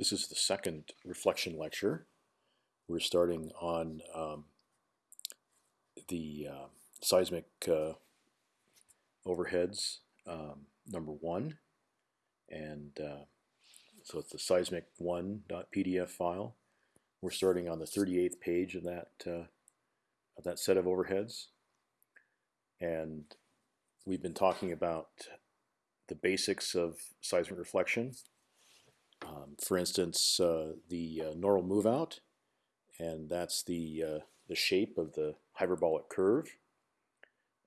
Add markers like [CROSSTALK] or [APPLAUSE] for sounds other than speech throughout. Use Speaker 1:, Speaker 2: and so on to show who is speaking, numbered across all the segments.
Speaker 1: This is the second reflection lecture. We're starting on um, the uh, seismic uh, overheads um, number one. And uh, so it's the seismic1.pdf file. We're starting on the 38th page of that, uh, of that set of overheads. And we've been talking about the basics of seismic reflection um, for instance, uh, the uh, normal move out, and that's the, uh, the shape of the hyperbolic curve.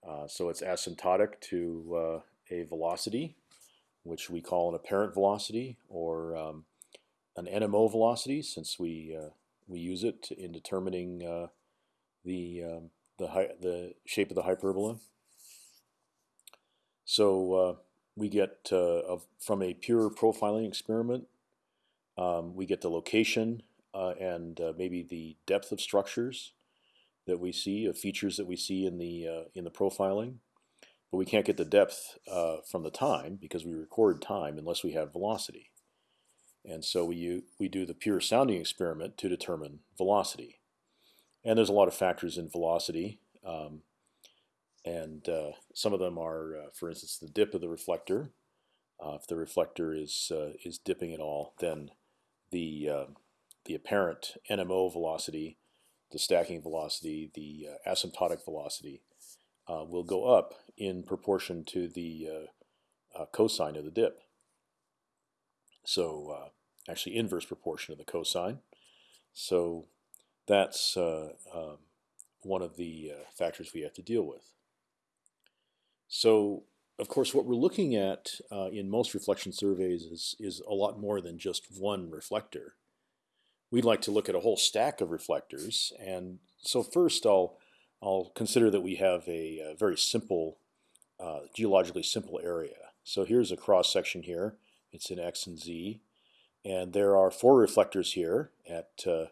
Speaker 1: Uh, so it's asymptotic to uh, a velocity, which we call an apparent velocity or um, an NMO velocity, since we uh, we use it in determining the um, the the shape of the hyperbola. So we get from a pure profiling experiment um, we get the location uh, and uh, maybe the depth of structures that we see, of features that we see in the uh, in the profiling, but we can't get the depth uh, from the time because we record time unless we have velocity, and so we we do the pure sounding experiment to determine velocity, and there's a lot of factors in velocity. Um, and uh, some of them are, uh, for instance, the dip of the reflector. if the reflector is is dipping at all, then the uh, the apparent NMO velocity, the stacking velocity, the uh, asymptotic velocity uh, will go up in proportion to the uh, uh, cosine of the dip. So uh, actually inverse proportion of the cosine. So that's um, one of the factors we have to deal with. So of course, what we're looking at uh, in most reflection surveys is, is a lot more than just one reflector. We'd like to look at a whole stack of reflectors. And so first I'll, I'll consider that we have a, a very simple, uh, geologically simple area. So here's a cross section here. It's in X and Z. And there are four reflectors here at uh,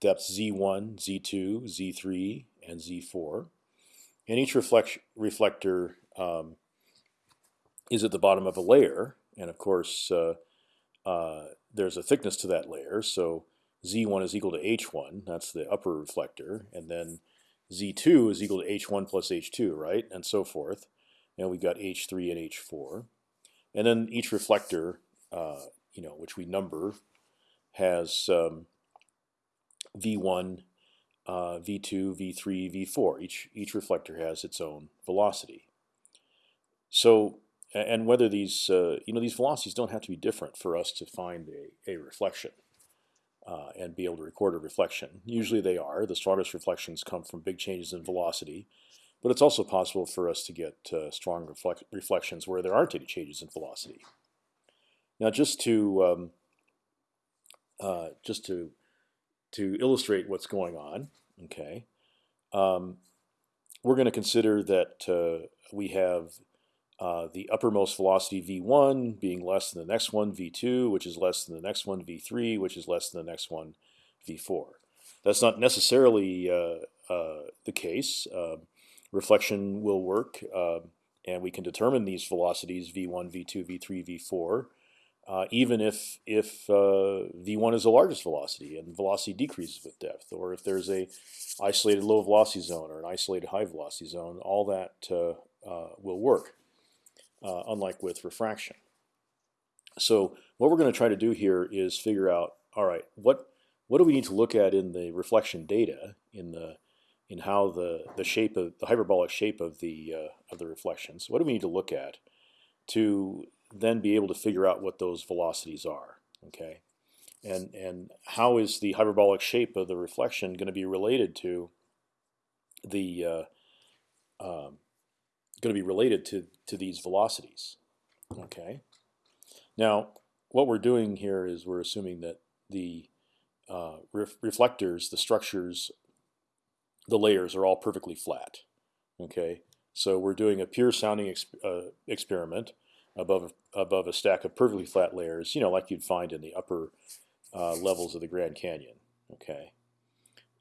Speaker 1: depth Z1, Z2, Z3, and Z4. And each reflect reflector um, is at the bottom of a layer, and of course uh, uh, there's a thickness to that layer. So z1 is equal to h1. That's the upper reflector, and then z2 is equal to h1 plus h2, right, and so forth. And we've got h3 and h4, and then each reflector, uh, you know, which we number, has um, v1, uh, v2, v3, v4. Each each reflector has its own velocity. So and whether these uh, you know these velocities don't have to be different for us to find a, a reflection uh, and be able to record a reflection. Usually they are. The strongest reflections come from big changes in velocity, but it's also possible for us to get uh, strong reflect reflections where there aren't any changes in velocity. Now, just to um, uh, just to to illustrate what's going on, okay, um, we're going to consider that uh, we have uh, the uppermost velocity v1 being less than the next one v2, which is less than the next one v3, which is less than the next one v4. That's not necessarily uh, uh, the case. Um, reflection will work, um, and we can determine these velocities v1, v2, v3, v4, uh, even if if uh, v1 is the largest velocity and velocity decreases with depth, or if there's a isolated low velocity zone or an isolated high velocity zone, all that will work uh, unlike with refraction. So what we're going to try to do here is figure out, all right, what what do we need to look at in the reflection data in the in how the the shape of the hyperbolic shape of the uh, of the reflections? What do we need to look at to then be able to figure out what those velocities are? Okay, and and how is the hyperbolic shape of the reflection going to be related to the uh, um, going to be related to to these velocities. Okay. Now, what we're doing here is we're assuming that the uh, ref reflectors, the structures, the layers are all perfectly flat. Okay. So we're doing a pure sounding exp uh, experiment above above a stack of perfectly flat layers, you know, like you'd find in the upper uh, levels of the Grand Canyon. Okay.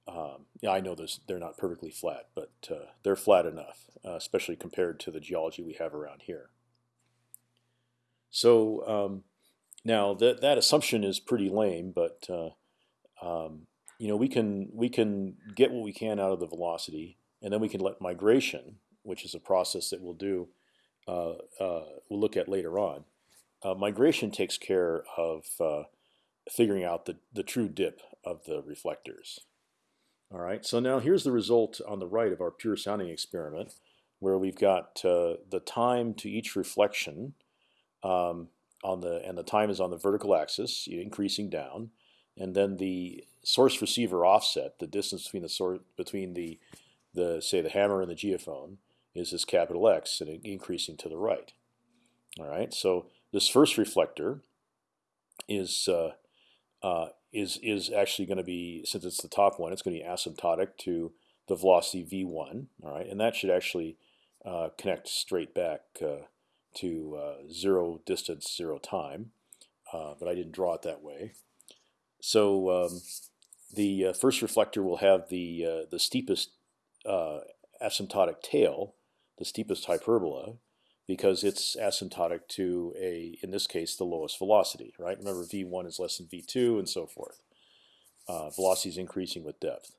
Speaker 1: Um, yeah, I know they're not perfectly flat, but uh, they're flat enough, uh, especially compared to the geology we have around here. So um, now that that assumption is pretty lame, but uh, um, you know we can we can get what we can out of the velocity, and then we can let migration, which is a process that we'll do, uh, uh, we'll look at later on. Uh, migration takes care of figuring out the the true dip of the reflectors. All right, so now here's the result on the right of our pure sounding experiment, where we've got uh, the time to each reflection um, on the and the time is on the vertical axis, increasing down, and then the source receiver offset, the distance between the source between the the say the hammer and the geophone, is this capital X and increasing to the right. All right, so this first reflector is uh, uh, is is actually going to be since it's the top one, it's going to be asymptotic to the velocity v1. All right, and that should actually uh, connect straight back uh, to uh, zero distance, zero time. Uh, but I didn't draw it that way. So um, the uh, first reflector will have the uh, the steepest asymptotic tail, the steepest hyperbola, because it's asymptotic to a, in this case, the lowest velocity, right? Remember, v1 is less than v2, and so forth. Uh, velocity is increasing with depth.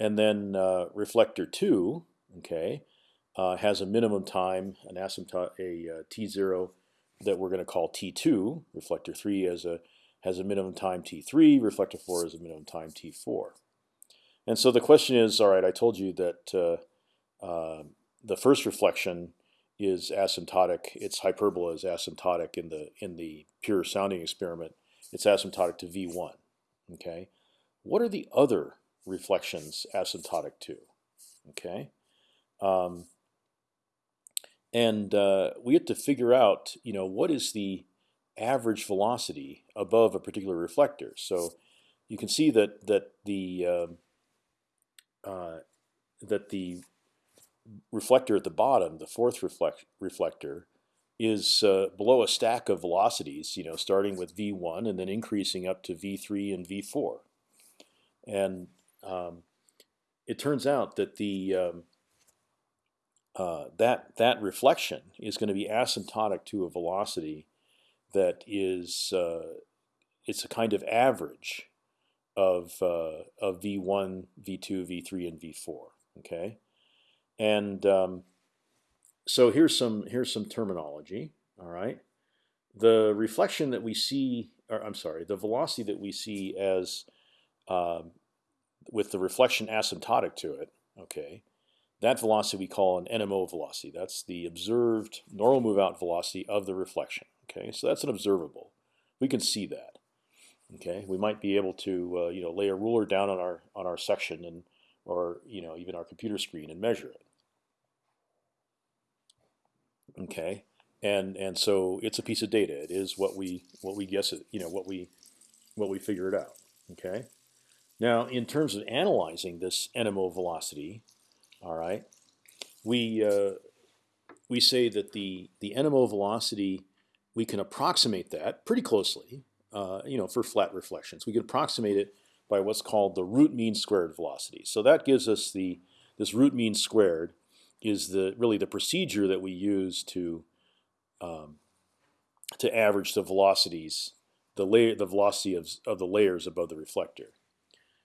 Speaker 1: And then uh, reflector two, okay, uh, has a minimum time, an asymptotic, a uh, t0 that we're going to call t2. Reflector three has a has a minimum time t3. Reflector four has a minimum time t4. And so the question is, all right, I told you that uh, uh, the first reflection is asymptotic. Its hyperbola is asymptotic in the in the pure sounding experiment. It's asymptotic to v1. Okay, what are the other reflections asymptotic to? Okay, um, and uh, we have to figure out, you know, what is the average velocity above a particular reflector. So you can see that that the uh, uh, that the reflector at the bottom, the fourth reflect reflector, is uh, below a stack of velocities. You know, starting with v1 and then increasing up to v3 and v4. And um, it turns out that the um, uh, that that reflection is going to be asymptotic to a velocity that is uh, it's a kind of average of uh, of v1, v2, v3, and v4. Okay, and um, so here's some here's some terminology. All right, the reflection that we see, or I'm sorry, the velocity that we see as um, with the reflection asymptotic to it. Okay, that velocity we call an NMO velocity. That's the observed normal move out velocity of the reflection. Okay, so that's an observable. We can see that. Okay, we might be able to uh, you know lay a ruler down on our on our section and or you know even our computer screen and measure it. Okay, and and so it's a piece of data. It is what we what we guess it. You know what we what we figure it out. Okay. Now, in terms of analyzing this NMO velocity, all right, we uh, we say that the the NMO velocity we can approximate that pretty closely. Uh, you know, for flat reflections, we can approximate it by what's called the root mean squared velocity. So that gives us the this root mean squared is the really the procedure that we use to um, to average the velocities, the layer, the velocity of of the layers above the reflector.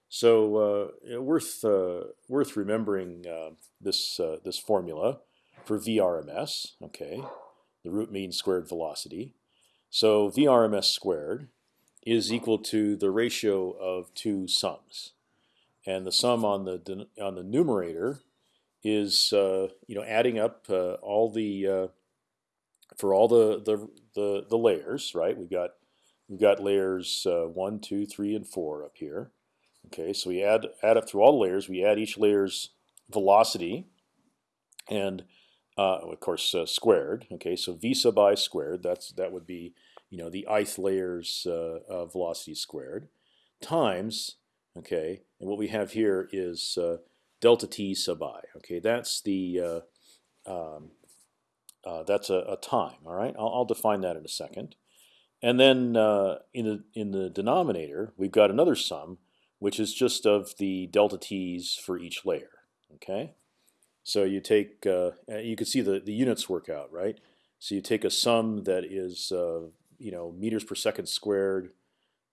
Speaker 1: So uh, worth uh, worth remembering uh, this uh, this formula for VRMS. Okay, the root mean squared velocity. So VRMS squared is equal to the ratio of two sums, and the sum on the on the numerator is uh, you know adding up uh, all the uh, for all the, the the the layers. Right, we've got we've got layers uh, one, two, three, and four up here. Okay, so we add add up through all the layers. We add each layer's velocity, and uh, of course uh, squared. Okay, so v sub i squared. That's that would be you know the ith layer's velocity squared times. Okay, and what we have here is delta t sub i. Okay, that's the uh, um, uh, that's a, a, time. All right, I'll, I'll, define that in a second. And then uh, in the in the denominator, we've got another sum, which is just of the delta t's for each layer. Okay, so you take uh, you can see the the units work out right. So you take a sum that is uh, you know meters per second squared,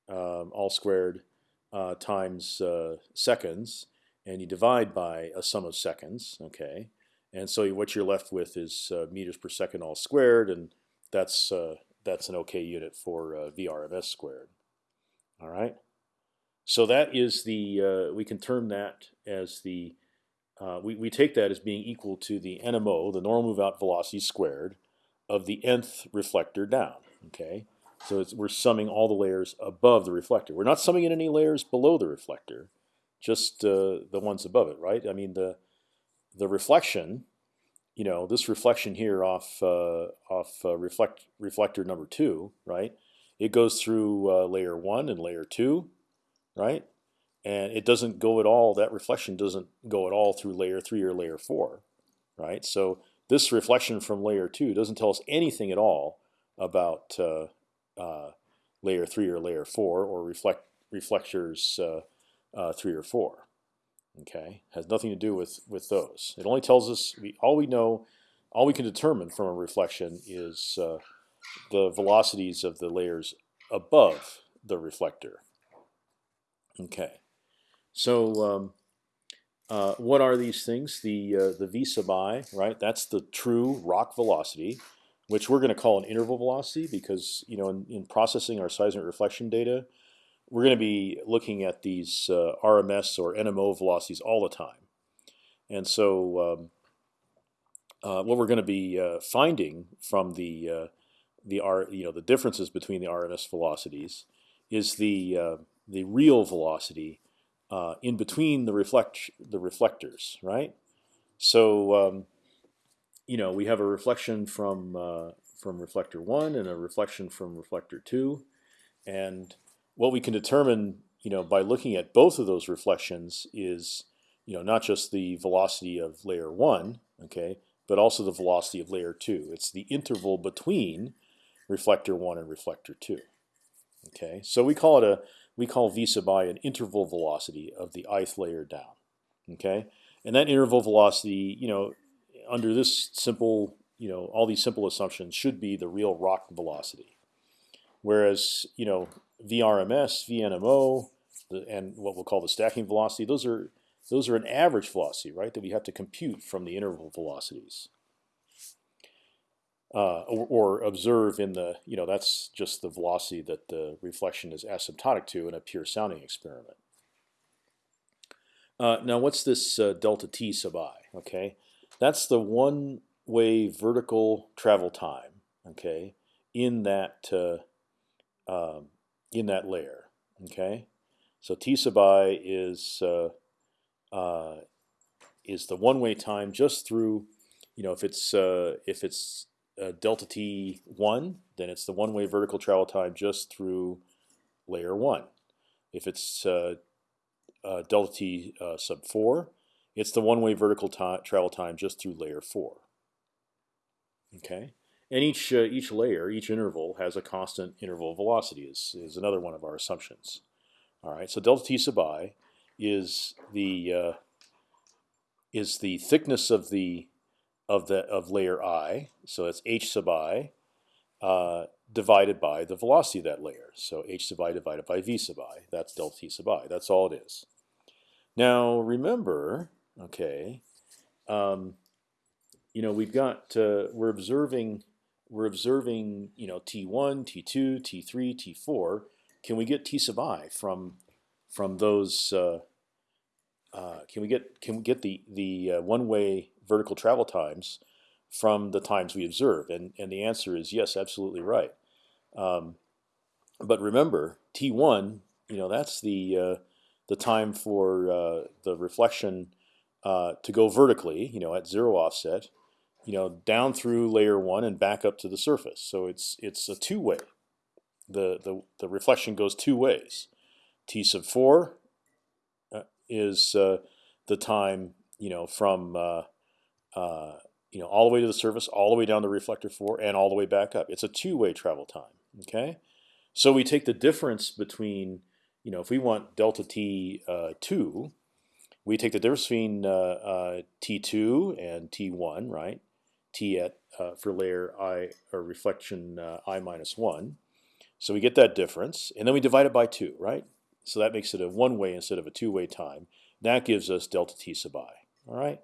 Speaker 1: um, all squared, uh, times seconds, and you divide by a sum of seconds. Okay, and so what you're left with is uh, meters per second all squared, and that's uh, that's an okay unit for uh, VRMS squared. All right. So that is the uh, we can term that as the uh, we we take that as being equal to the NMO, the normal move out velocity squared, of the nth reflector down. Okay. So it's we're summing all the layers above the reflector. We're not summing in any layers below the reflector, just uh, the ones above it, right? I mean the the reflection, you know, this reflection here off uh, off uh, reflect reflector number two, right? It goes through layer one and layer two, right? And it doesn't go at all. That reflection doesn't go at all through layer three or layer four, right? So this reflection from layer two doesn't tell us anything at all about uh, uh, layer three or layer four or reflect reflectors uh, uh, three or four. Okay, has nothing to do with with those. It only tells us we all we know, all we can determine from a reflection is uh, the velocities of the layers above the reflector. Okay, so um, uh, what are these things? The uh, the v sub i, right? That's the true rock velocity, which we're going to call an interval velocity because you know in, in processing our seismic reflection data, we're going to be looking at these uh, RMS or NMO velocities all the time, and so um, uh, what we're going to be uh, finding from the uh, the R, you know, the differences between the RMS velocities is the uh, the real velocity uh, in between the reflect the reflectors, right? So um, you know we have a reflection from from reflector one and a reflection from reflector two, and what we can determine, you know, by looking at both of those reflections is, you know, not just the velocity of layer one, okay, but also the velocity of layer two. It's the interval between reflector one and reflector two. Okay, so we call it a we call v sub i an interval velocity of the ith layer down. Okay, and that interval velocity, you know, under this simple, you know, all these simple assumptions should be the real rock velocity. Whereas, you know, VRMS, VNMO, the, and what we'll call the stacking velocity. Those are those are an average velocity, right? That we have to compute from the interval velocities, uh, or, or, observe in the you know that's just the velocity that the reflection is asymptotic to in a pure sounding experiment. Uh, now, what's this uh, delta t sub i? Okay, that's the one-way vertical travel time. Okay, in that uh, um, in that layer. Okay, so t sub i is uh, uh, is the one-way time just through, you know, if it's uh, if it's uh, delta t one, then it's the one-way vertical travel time just through layer one. If it's uh, uh, delta t sub four, it's the one-way vertical travel time just through layer four. Okay. And each uh, each layer, each interval has a constant interval velocity. Is is another one of our assumptions. All right. So delta t sub i is the uh, is the thickness of the of the of layer i. So it's h sub i uh, divided by the velocity of that layer. So h sub i divided by v sub i. That's delta t sub i. That's all it is. Now remember, okay, um, you know we've got uh, we're observing we're observing, you know, T1, T2, T3, T4. Can we get T sub i from from those? Uh, uh, can we get can we get the the uh, one way vertical travel times from the times we observe? And and the answer is yes, absolutely right. Um, but remember, T1, you know, that's the uh, the time for uh, the reflection uh, to go vertically, you know, at zero offset you know, down through layer one and back up to the surface. So it's it's a two way. The the the reflection goes two ways. T sub four uh, is uh, the time you know from uh, uh, you know all the way to the surface, all the way down to reflector four, and all the way back up. It's a two way travel time. Okay, so we take the difference between you know if we want delta t uh, two, we take the difference between uh, t2 and t1, right? T at uh, for layer i or reflection uh, i minus one, So we get that difference, and then we divide it by two, right? So that makes it a one-way instead of a two-way time. That gives us delta t sub i. All right.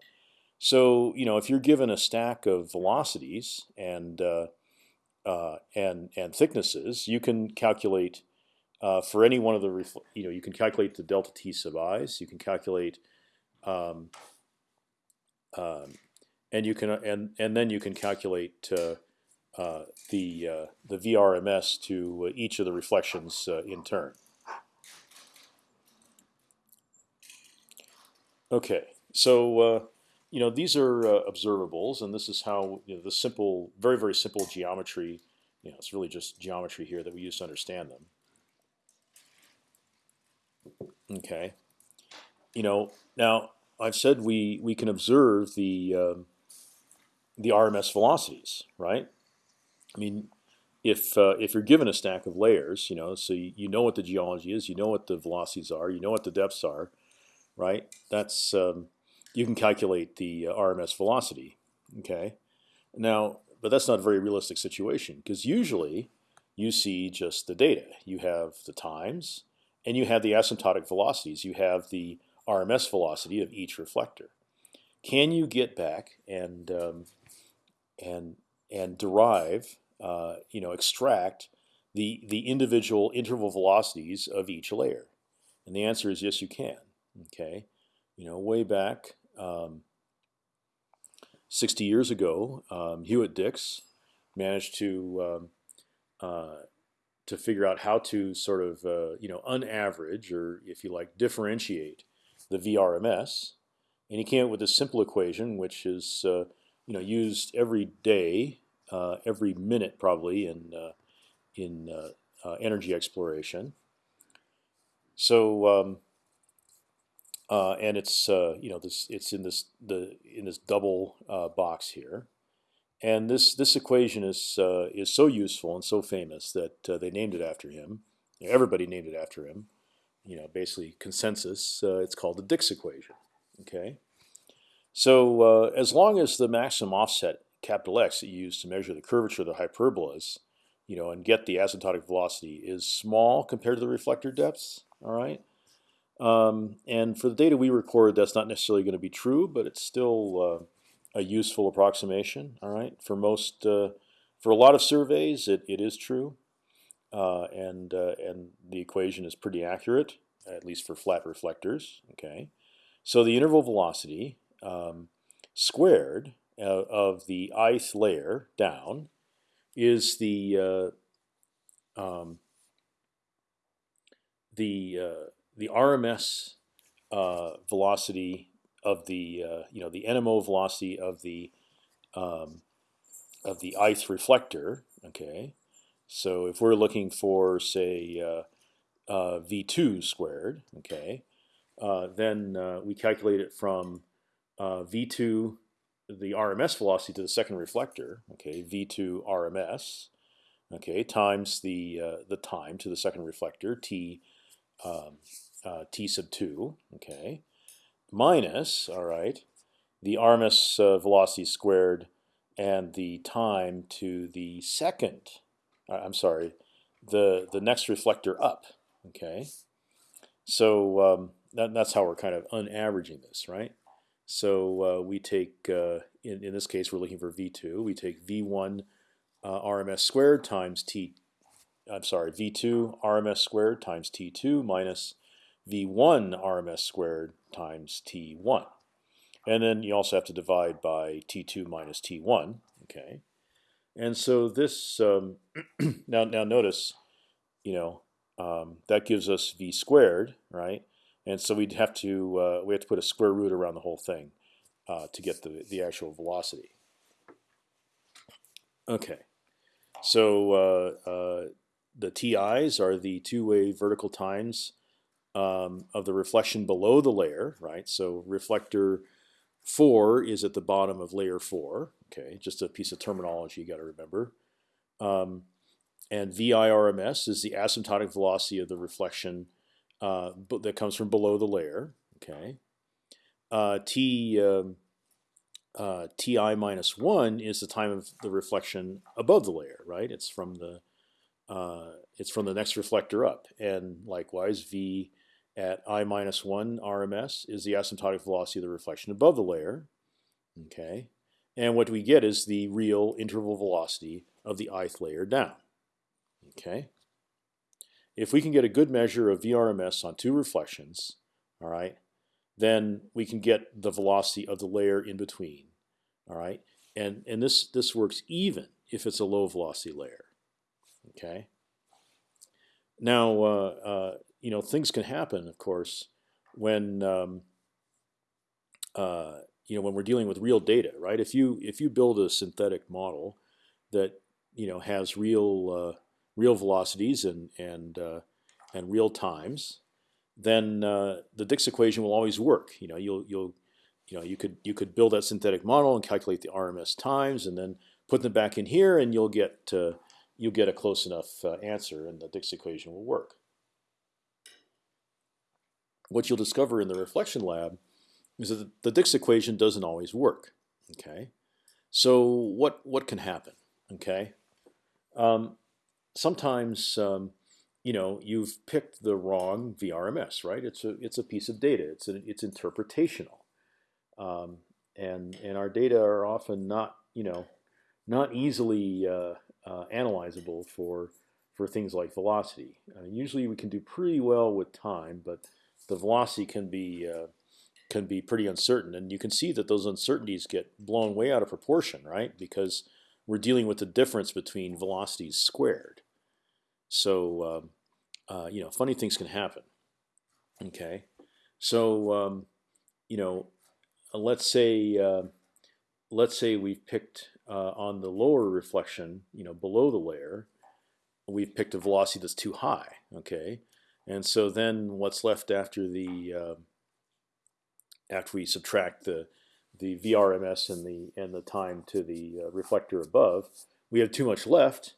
Speaker 1: So you know if you're given a stack of velocities and uh, uh, and and thicknesses, you can calculate uh, for any one of the you know you can calculate the delta t sub i's. You can calculate um, um, and you can and and then you can calculate uh, uh, the uh, the VRMS to each of the reflections in turn. Okay, so you know these are observables, and this is how you know, the simple, very very simple geometry. You know, it's really just geometry here that we use to understand them. Okay, you know now I've said we we can observe the um, the RMS velocities, right? I mean, if uh, if you're given a stack of layers, you know, so you, you, know what the geology is, you know what the velocities are, you know what the depths are, right? That's um, you can calculate the uh, RMS velocity. Okay, now, but that's not a very realistic situation because usually you see just the data. You have the times, and you have the asymptotic velocities. You have the RMS velocity of each reflector. Can you get back and um, and and derive, uh, you know, extract the the individual interval velocities of each layer? And the answer is yes, you can. Okay, you know, way back um, 60 years ago, um, Hewitt Dix managed to um, uh, to figure out how to sort of uh, you know unaverage or if you like differentiate the VRMS, and he came up with a simple equation which is uh, you know used every day, uh, every minute probably in uh, in uh, uh, energy exploration. So um, uh, and it's you know this it's in this the in this double box here, and this this equation is is so useful and so famous that they named it after him. Everybody named it after him. You know, basically consensus. it's called the Dix equation. Okay. So uh, as long as the maximum offset capital X that you use to measure the curvature of the hyperbolas, you know, and get the asymptotic velocity is small compared to the reflector depths. All right. Um, and for the data we record, that's not necessarily going to be true, but it's still uh, a useful approximation. All right. For most, uh, for a lot of surveys, it, it is true, uh, and uh, and the equation is pretty accurate, at least for flat reflectors. Okay. So the interval velocity um, squared uh, of the ith layer down is the uh, um, the uh, the RMS uh, velocity of the uh, you know the NMO velocity of the um, of the ith reflector. Okay, so if we're looking for say uh, v2 squared, okay, then we calculate it from uh, v2 the RMS velocity to the second reflector, okay, v2 RMS, okay, times the uh, the time to the second reflector, t um, uh, t sub two, okay, minus, all right, the RMS uh, velocity squared and the time to the second, uh, I'm sorry, the the next reflector up, okay. So um, that, that's how we're kind of unaveraging this, right? So uh, we take, uh, in, in this case, we're looking for V2. We take V1 uh, RMS squared times T, I'm sorry, V2 RMS squared times T2 minus V1 RMS squared times T1. And then you also have to divide by T2 minus T1. Okay, and so this um, [CLEARS THROAT] now now notice, you know, um, that gives us V squared, right? And so we'd have to uh, we have to put a square root around the whole thing uh, to get the the actual velocity. Okay, so uh, uh the TIs are the two-way vertical times um, of the reflection below the layer, right? So reflector four is at the bottom of layer four. Okay, just a piece of terminology you got to remember. Um, and VIRMS is the asymptotic velocity of the reflection uh, that comes from below the layer. Okay, uh, t um, uh, ti minus one is the time of the reflection above the layer, right? It's from the uh, it's from the next reflector up, and likewise v at i minus one RMS is the asymptotic velocity of the reflection above the layer. Okay, and what we get is the real interval velocity of the ith layer down. Okay. If we can get a good measure of VRMS on two reflections, all right, then we can get the velocity of the layer in between. All right, and and this this works even if it's a low velocity layer. Okay. Now uh, uh, you know things can happen, of course, when um, uh, you know when we're dealing with real data, right? If you if you build a synthetic model that you know has real uh, real velocities and and uh, and real times, then uh, the Dix equation will always work. You know, you'll you'll you know you could you could build that synthetic model and calculate the RMS times, and then put them back in here, and you'll get uh, you'll get a close enough uh, answer, and the Dix equation will work. What you'll discover in the reflection lab is that the Dix equation doesn't always work. Okay, so what what can happen? Okay, um, sometimes um, you know you've picked the wrong VRMS, right? It's a it's a piece of data. It's a, it's interpretational, um, and and our data are often not you know not easily uh, uh, analyzable for for things like velocity. Uh, usually we can do pretty well with time, but the velocity can be uh, can be pretty uncertain, and you can see that those uncertainties get blown way out of proportion, right? Because we're dealing with the difference between velocities squared. So um, uh, you know, funny things can happen. Okay, so um, you know, let's say uh, let's say we've picked uh, on the lower reflection, you know, below the layer, we've picked a velocity that's too high. Okay, and so then what's left after the uh, after we subtract the the VRMS and the and the time to the uh, reflector above, we have too much left,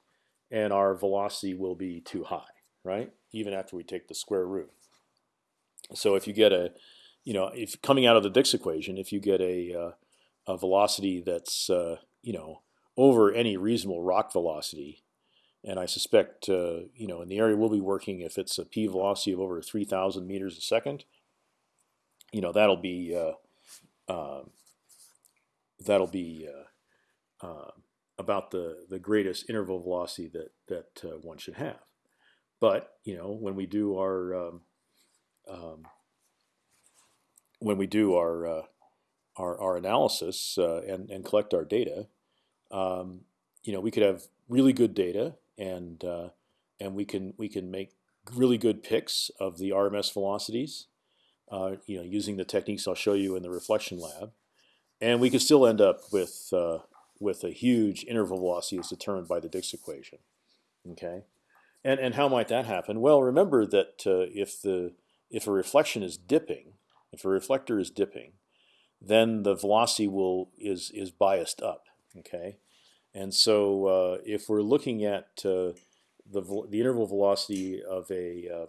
Speaker 1: and our velocity will be too high, right? Even after we take the square root. So if you get a, you know, if coming out of the Dix equation, if you get a, uh, a velocity that's uh, you know over any reasonable rock velocity, and I suspect uh, you know in the area we'll be working, if it's a p velocity of over 3,000 meters a second, you know that'll be uh, um, that'll be uh, uh, about the the greatest interval velocity that that uh, one should have. But you know when we do our um, um, when we do our uh, our, our analysis uh, and and collect our data, um, you know we could have really good data and uh, and we can we can make really good picks of the RMS velocities. Uh, you know, using the techniques I'll show you in the reflection lab, and we could still end up with with a huge interval velocity is determined by the Dix equation. Okay, and and how might that happen? Well, remember that uh, if the if a reflection is dipping, if a reflector is dipping, then the velocity will is is biased up. Okay, and so uh, if we're looking at uh, the the interval velocity of a uh,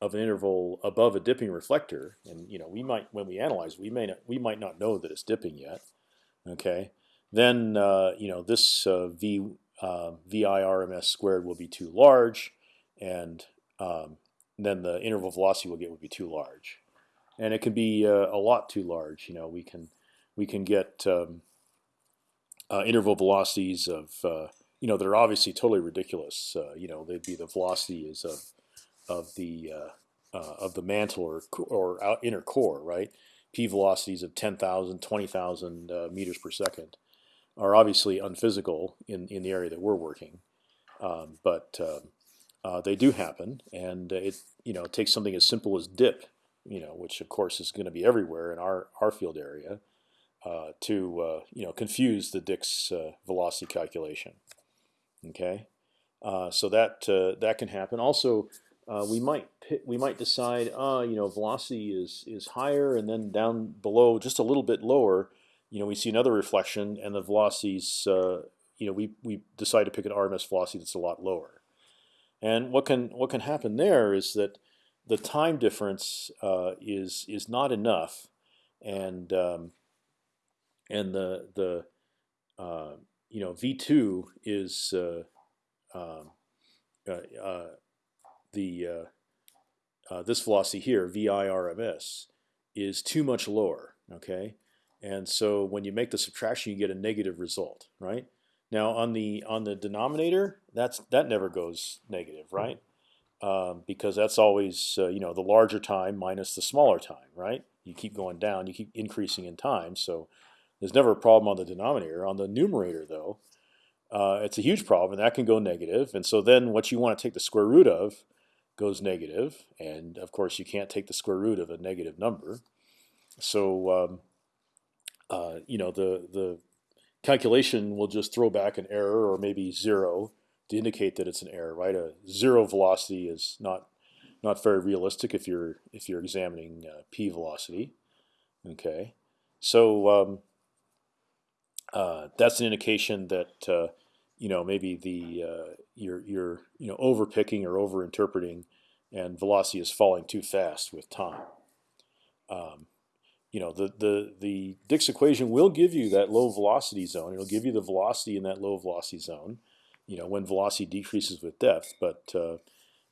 Speaker 1: of an interval above a dipping reflector, and you know we might when we analyze we may not we might not know that it's dipping yet. Okay, then uh, you know this uh, v uh, VIRMS squared will be too large, and um, then the interval velocity we'll get would be too large, and it can be uh, a lot too large. You know, we can we can get um, uh, interval velocities of uh, you know that are obviously totally ridiculous. you know, they'd be the velocities of of the of the mantle or or inner core, right? P velocities of 10,000, 20,000 meters per second are obviously unphysical in in the area that we're working, um, but uh, uh, they do happen, and it you know takes something as simple as dip, you know, which of course is going to be everywhere in our our field area, uh, to uh, you know confuse the Dix uh, velocity calculation. Okay, uh, so that that can happen. Also, we might we might decide, uh, you know, velocity is is higher, and then down below, just a little bit lower, you know, we see another reflection, and the velocities, uh, you know, we we decide to pick an RMS velocity that's a lot lower. And what can what can happen there is that the time difference uh, is is not enough, and um, and the the uh, you know V two is uh, um, uh, uh, the this velocity here, VIRMS, is too much lower. Okay, and so when you make the subtraction, you get a negative result, right? Now on the on the denominator, that's that never goes negative, right? Um, because that's always uh, you know the larger time minus the smaller time, right? You keep going down, you keep increasing in time, so there's never a problem on the denominator. On the numerator, though, uh, it's a huge problem, and that can go negative. And so then what you want to take the square root of goes negative, and of course you can't take the square root of a negative number. So um, uh, you know the the calculation will just throw back an error or maybe zero to indicate that it's an error, right? A zero velocity is not not very realistic if you're if you're examining uh, p velocity. Okay, so um, uh, that's an indication that uh, you know maybe the uh, you're you're you know overpicking or over interpreting, and velocity is falling too fast with time. Um, you know the the the Dix equation will give you that low velocity zone. It'll give you the velocity in that low velocity zone. You know when velocity decreases with depth, but uh,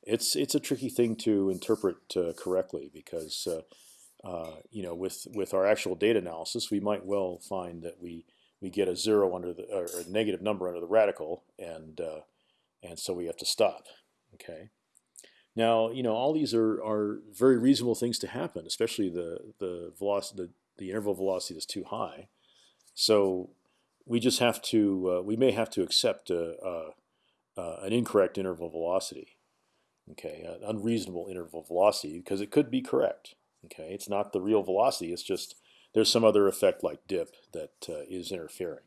Speaker 1: it's it's a tricky thing to interpret uh, correctly because uh, uh, you know with with our actual data analysis, we might well find that we we get a zero under the or a negative number under the radical, and uh, and so we have to stop. Okay. Now, you know, all these are, are very reasonable things to happen, especially the the velocity, the, the interval velocity is too high. So we just have to, uh, we may have to accept a, a, a, an incorrect interval velocity, okay, an unreasonable interval velocity because it could be correct. Okay, it's not the real velocity; it's just there's some other effect like dip that uh, is interfering.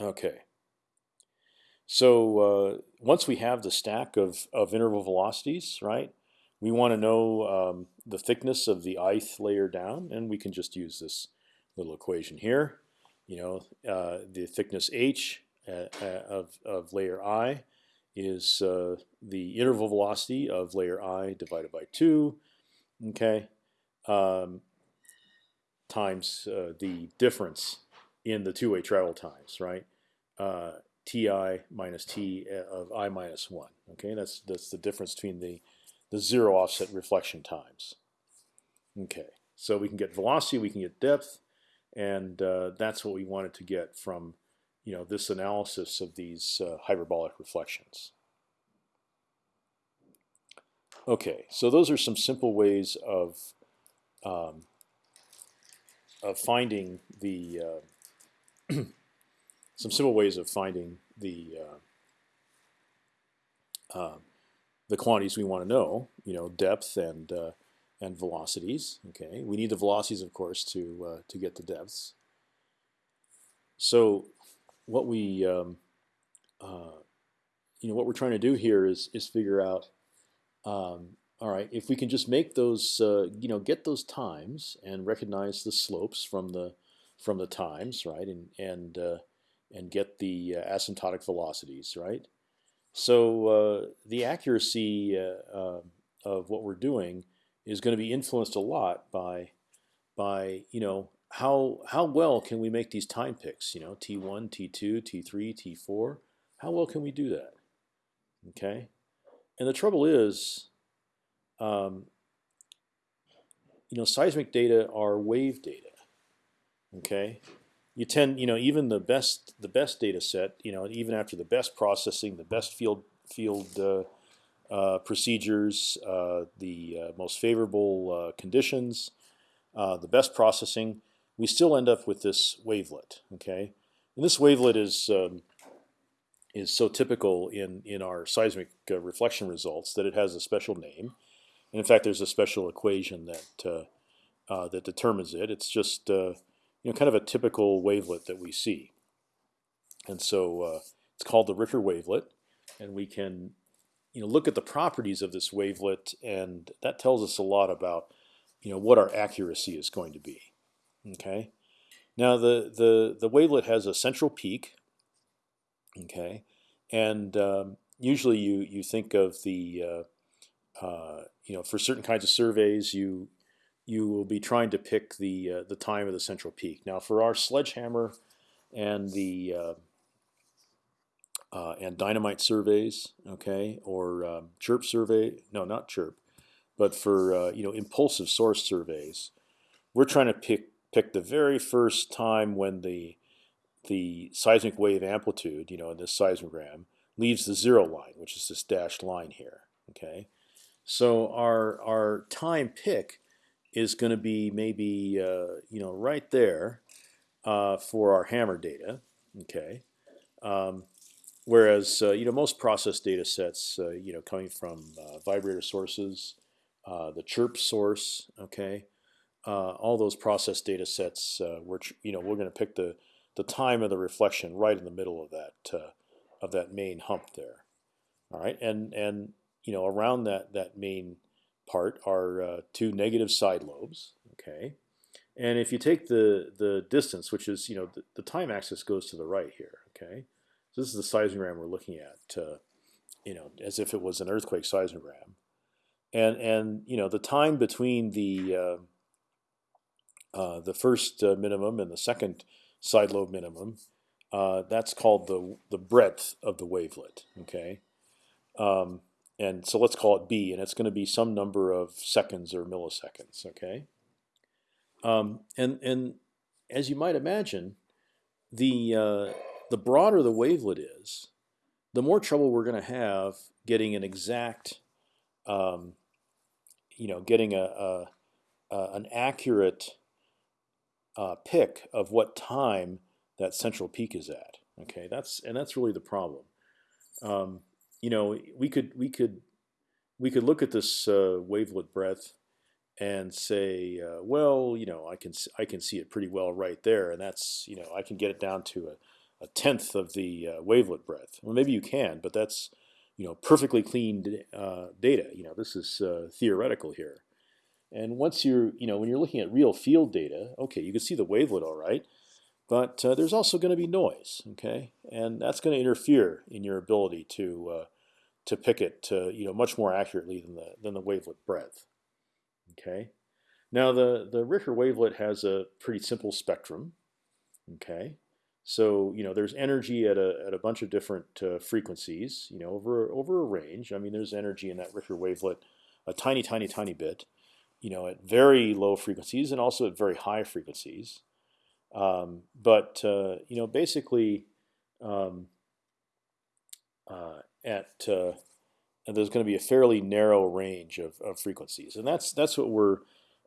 Speaker 1: Okay. So uh, once we have the stack of, of interval velocities, right, we want to know um, the thickness of the ith layer down, and we can just use this little equation here. You know, uh, the thickness h uh, uh of, of layer i is uh, the interval velocity of layer i divided by 2, okay, um, times uh, the difference in the two-way travel times, right? Ti minus t uh, of i minus one. Okay, that's that's the difference between the the zero offset reflection times. Okay, so we can get velocity, we can get depth, and uh, that's what we wanted to get from you know this analysis of these uh, hyperbolic reflections. Okay, so those are some simple ways of um, of finding the uh, [CLEARS THROAT] some simple ways of finding the uh, uh, the quantities we want to know. You know, depth and uh, and velocities. Okay, we need the velocities, of course, to uh, to get the depths. So, what we um, uh, you know what we're trying to do here is is figure out. Um, all right, if we can just make those, uh, you know, get those times and recognize the slopes from the from the times, right, and and and get the uh, asymptotic velocities, right? So uh, the accuracy uh, uh, of what we're doing is going to be influenced a lot by by you know how how well can we make these time picks? You know, T1, T2, T3, T4. How well can we do that? Okay, and the trouble is, um, you know, seismic data are wave data. Okay, you tend, you know, even the best the best data set, you know, even after the best processing, the best field field uh, uh, procedures, uh, the uh, most favorable uh, conditions, uh, the best processing, we still end up with this wavelet. Okay, and this wavelet is um, is so typical in in our seismic reflection results that it has a special name, and in fact, there's a special equation that that determines it. It's just you know, kind of a typical wavelet that we see. And so uh, it's called the Ricker wavelet, and we can, you know, look at the properties of this wavelet, and that tells us a lot about, you know, what our accuracy is going to be. Okay. Now the the the wavelet has a central peak. Okay, and um, usually you you think of the uh, uh, you know for certain kinds of surveys you you will be trying to pick the uh, the time of the central peak. Now, for our sledgehammer and the uh, uh, and dynamite surveys, okay, or um, chirp survey. No, not chirp, but for uh, you know impulsive source surveys, we're trying to pick pick the very first time when the the seismic wave amplitude, you know, in this seismogram, leaves the zero line, which is this dashed line here. Okay, so our our time pick is going to be maybe uh, you know right there uh, for our hammer data. Okay, um, whereas uh, you know most process data sets, uh, you know, coming from uh, vibrator sources, the chirp source, okay, all those process data sets, we're you know we're going to pick the the time of the reflection right in the middle of that of that main hump there. All right, and and you know around that that main part are uh, two negative side lobes. Okay, and if you take the the distance, which is you know the, the time axis goes to the right here. Okay, so this is the seismogram we're looking at. Uh, you know, as if it was an earthquake seismogram, and and you know the time between the uh, uh the first uh, minimum and the second side lobe minimum uh, that's called the the breadth of the wavelet. Okay, um, and so let's call it b, and it's going to be some number of seconds or milliseconds. Okay, um, and and as you might imagine, the uh, the broader the wavelet is, the more trouble we're going to have getting an exact, um, you know, getting a, a, a an accurate uh, pick of what time that central peak is at. Okay, that's and that's really the problem. Um, you know, we could we could we could look at this uh, wavelet breadth and say, uh, well, you know, I can I can see it pretty well right there, and that's you know I can get it down to a, a tenth of the uh, wavelet breadth. Well, maybe you can, but that's you know perfectly clean uh, data. You know, this is uh, theoretical here. And once you're you know when you're looking at real field data, okay, you can see the wavelet all right. But uh, there's also going to be noise, okay, and that's going to interfere in your ability to uh, to pick it to, you know much more accurately than the than the wavelet breadth. Okay, now the the Ricker wavelet has a pretty simple spectrum. Okay, so you know there's energy at a at a bunch of different uh, frequencies. You know over over a range. I mean there's energy in that Ricker wavelet, a tiny tiny tiny bit. You know at very low frequencies and also at very high frequencies. Um, but uh, you know, basically, um, uh, at uh, there's going to be a fairly narrow range of, of, frequencies, and that's that's what we're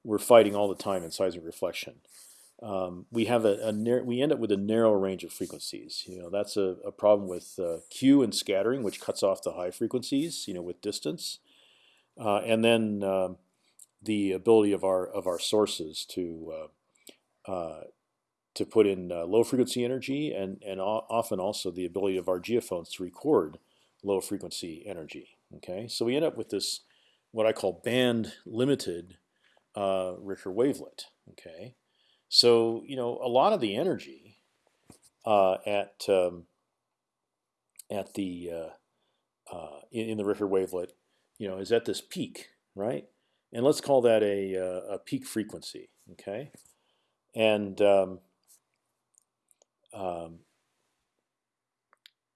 Speaker 1: we're fighting all the time in seismic reflection. Um, we have a, a we end up with a narrow range of frequencies. You know, that's a, a problem with uh, Q and scattering, which cuts off the high frequencies. You know, with distance, uh, and then um, the ability of our of our sources to uh, uh to put in uh, low frequency energy and, and often also the ability of our geophones to record low frequency energy. Okay, so we end up with this what I call band limited uh, Ricker wavelet. Okay, so you know a lot of the energy uh, at um, at the uh, uh in, in, the Ricker wavelet, you know, is at this peak, right? And let's call that a, uh, a peak frequency. Okay, and um, um,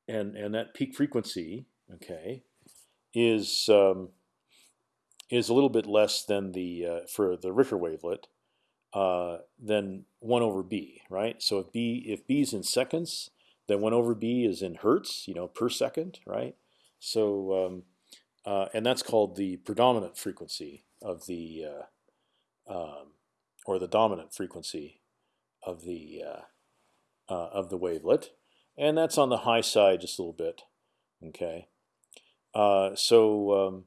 Speaker 1: and and that peak frequency, okay, is um, is a little bit less than the uh, for the Ricker wavelet uh, than one over b, right? So if b if b is in seconds, then one over b is in hertz, you know, per second, right? So um, uh, and that's called the predominant frequency of the uh, um, or the dominant frequency of the uh, of the wavelet, and that's on the high side just a little bit. Okay, uh, so um,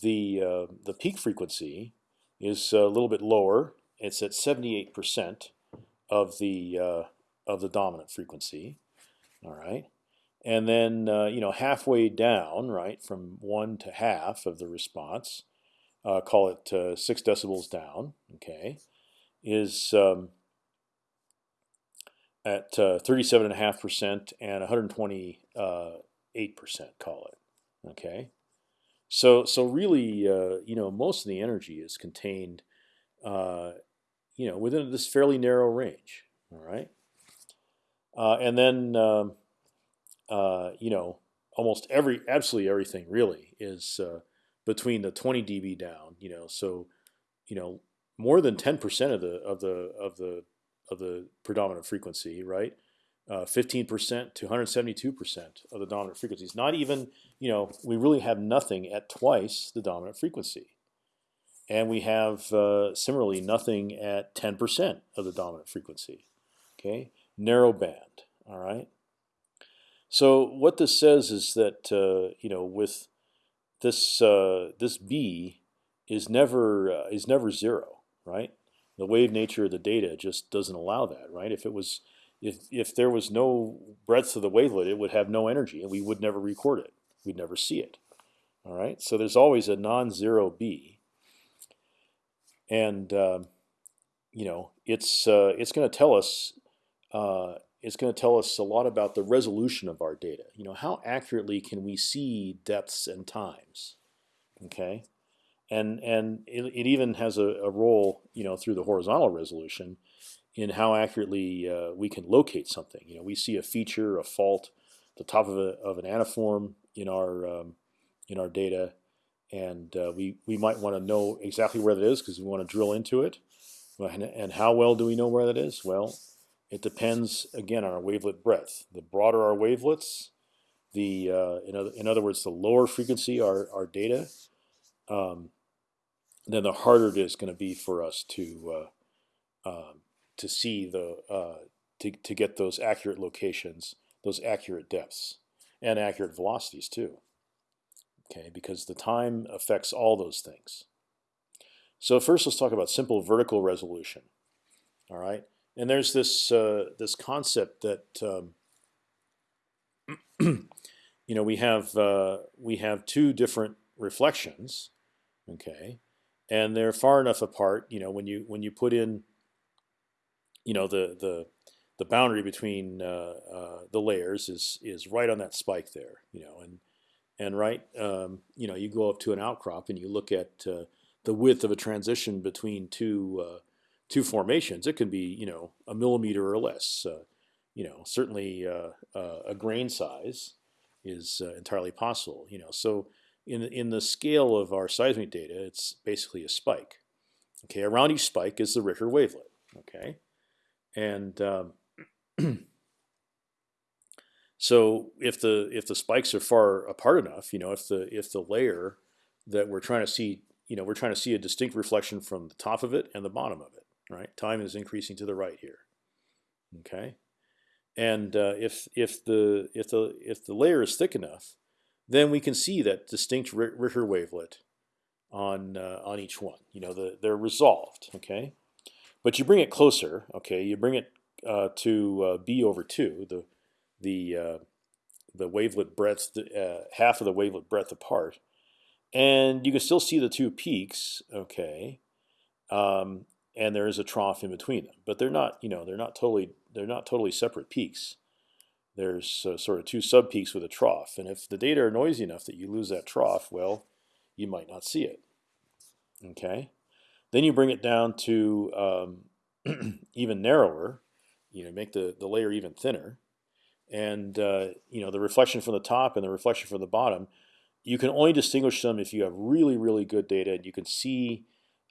Speaker 1: the uh, the peak frequency is a little bit lower. It's at 78% of the uh, of the dominant frequency. All right, and then uh, you know halfway down, right, from one to half of the response, uh, call it six decibels down. Okay, is um, at 37.5% and 128%, uh, call it. Okay. So, so really, uh, you know, most of the energy is contained, uh, you know, within this fairly narrow range. All right. Uh, and then, um, uh, you know, almost every, absolutely everything really is uh, between the 20 dB down. You know, so you know more than 10% of the of the of the of the predominant frequency, right? 15% uh, to 172% of the dominant frequencies. Not even, you know, we really have nothing at twice the dominant frequency. And we have uh, similarly nothing at 10% of the dominant frequency. Okay, narrow band. All right. So what this says is that uh, you know with this uh, this b is never uh, is never zero, right? The wave nature of the data just doesn't allow that, right? If it was if if there was no breadth of the wavelet, it would have no energy, and we would never record it. We'd never see it. All right. So there's always a non-zero b, and um, you know it's uh, it's going to tell us uh, it's going to tell us a lot about the resolution of our data. You know, how accurately can we see depths and times? Okay, and and it, it even has a, a, role, you know, through the horizontal resolution in how accurately uh, we can locate something. You know, we see a feature, a fault, the top of, a, of an antiform in our um, in our data, and uh, we we might want to know exactly where that is because we want to drill into it. And, and how well do we know where that is? Well, it depends again on our wavelet breadth. The broader our wavelets, the uh, in, other, in other words, the lower frequency our our data, um, then the harder it is going to be for us to uh, um, to see the uh, to to get those accurate locations, those accurate depths, and accurate velocities too. Okay, because the time affects all those things. So first, let's talk about simple vertical resolution. All right, and there's this uh, this concept that um, [CLEARS THROAT] you know we have uh, we have two different reflections, okay, and they're far enough apart. You know when you when you put in you know the the the boundary between uh, uh, the layers is is right on that spike there. You know and and right um, you know you go up to an outcrop and you look at uh, the width of a transition between two uh, two formations, it can be you know a millimeter or less. Uh, you know, certainly uh, a grain size is entirely possible. You know, so in the, in the scale of our seismic data, it's basically a spike. Okay, around each spike is the Ricker wavelet. Okay, and um, [CLEARS THROAT] so if the if the spikes are far apart enough, you know, if the if the layer that we're trying to see, you know, we're trying to see a distinct reflection from the top of it and the bottom of it right? Time is increasing to the right here. Okay, and uh, if if the if the if the layer is thick enough, then we can see that distinct Ricker wavelet on uh, on each one. You know, the, they're resolved. Okay, but you bring it closer. Okay, you bring it uh, to uh, b over two, the the uh, the wavelet breadth, uh, half of the wavelet breadth apart, and you can still see the two peaks. Okay, um, and there is a trough in between them. But they're not, you know, they're not totally they're not totally separate peaks. There's uh, sort of two sub peaks with a trough, and if the data are noisy enough that you lose that trough, well, you might not see it. Okay, then you bring it down to um, [CLEARS THROAT] even narrower. You know, make the the layer even thinner, and uh, you know the reflection from the top and the reflection from the bottom. You can only distinguish them if you have really really good data and you can see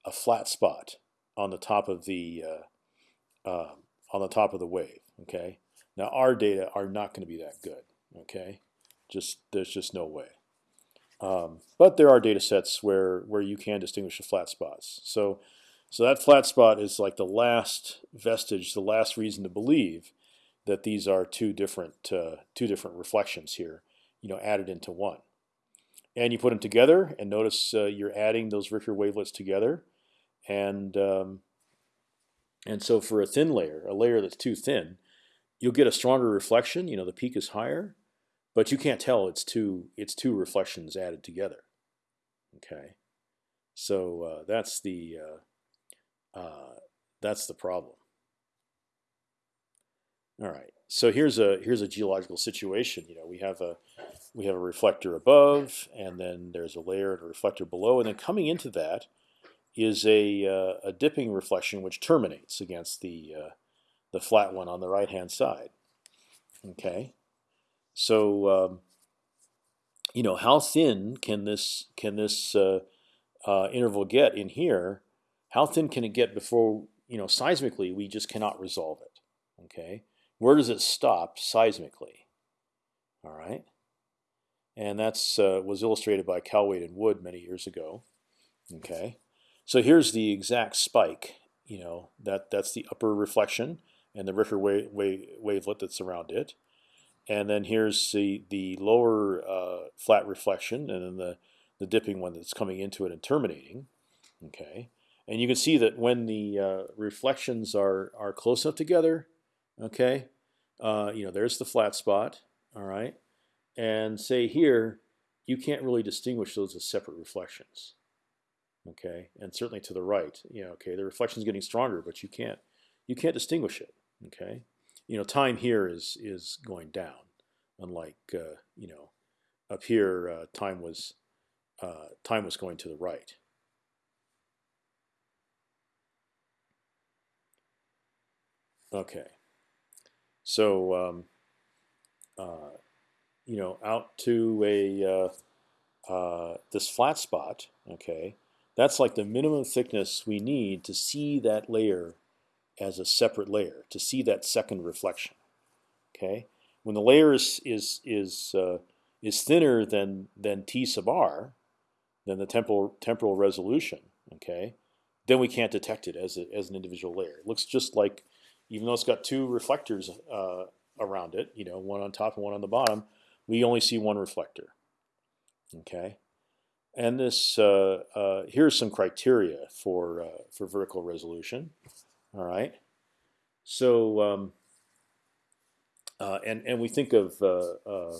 Speaker 1: a flat spot on the top of the uh, uh, on the top of the wave. Okay. Now our data are not going to be that good. Okay. Just there's just no way. Um, but there are data sets where where you can distinguish the flat spots. So so that flat spot is like the last vestige, the last reason to believe that these are two different uh, two different reflections here, you know, added into one. And you put them together, and notice uh, you're adding those Ricker wavelets together and um, and so for a thin layer, a layer that's too thin, you'll get a stronger reflection. You know, the peak is higher, but you can't tell it's two it's two reflections added together. Okay, so uh, that's the uh, uh, that's the problem. All right, so here's a here's a geological situation. You know, we have a we have a reflector above, and then there's a layer and a reflector below, and then coming into that is a, uh, a dipping reflection which terminates against the uh, the flat one on the right hand side. Okay, so um, you know how thin can this can this uh, uh, interval get in here? How thin can it get before you know seismically we just cannot resolve it? Okay, where does it stop seismically? All right, and that's uh, was illustrated by Kallweit and Wood many years ago. Okay, so here's the exact spike. You know that that's the upper reflection and the Ricker wave, wave, wavelet that's around it. And then here's the the lower uh, flat reflection, and then the the dipping one that's coming into it and terminating. Okay, and you can see that when the uh, reflections are are close enough together, okay, uh, you know there's the flat spot. All right, and say here you can't really distinguish those as separate reflections. Okay, and certainly to the right, you know, okay, the reflection is getting stronger, but you can't you can't distinguish it. Okay, you know, time here is is going down, unlike uh, you know, up here uh, time was uh, time was going to the right. Okay, so um, uh, you know, out to a uh, uh, this flat spot. Okay, that's like the minimum thickness we need to see that layer as a separate layer to see that second reflection. Okay, when the layer is is is uh, is thinner than than t sub r, than the temporal temporal resolution. Okay, then we can't detect it as a, as an individual layer. It looks just like, even though it's got two reflectors uh, around it, you know, one on top and one on the bottom, we only see one reflector. Okay, and this uh, uh, here's some criteria for uh, for vertical resolution. All right. So um, uh, and and we think of uh, uh,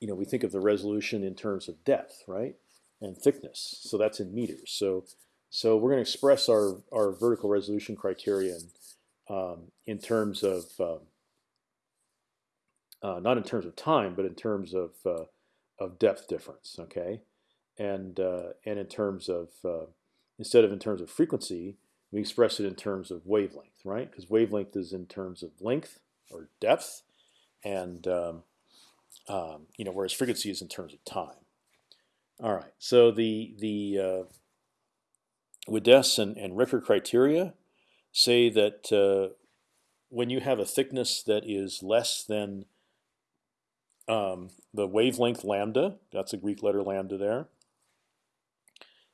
Speaker 1: you know we think of the resolution in terms of depth, right, and thickness. So that's in meters. So so we're going to express our our vertical resolution criterion um, in terms of um, uh, not in terms of time, but in terms of uh, of depth difference. Okay, and uh, and in terms of instead of in terms of frequency, we express it in terms of wavelength, right? Because wavelength is in terms of length or depth, and um, um, you know, whereas frequency is in terms of time. All right, so the the uh, and, and Ricker criteria say that uh, when you have a thickness that is less than um, the wavelength lambda, that's a Greek letter lambda there,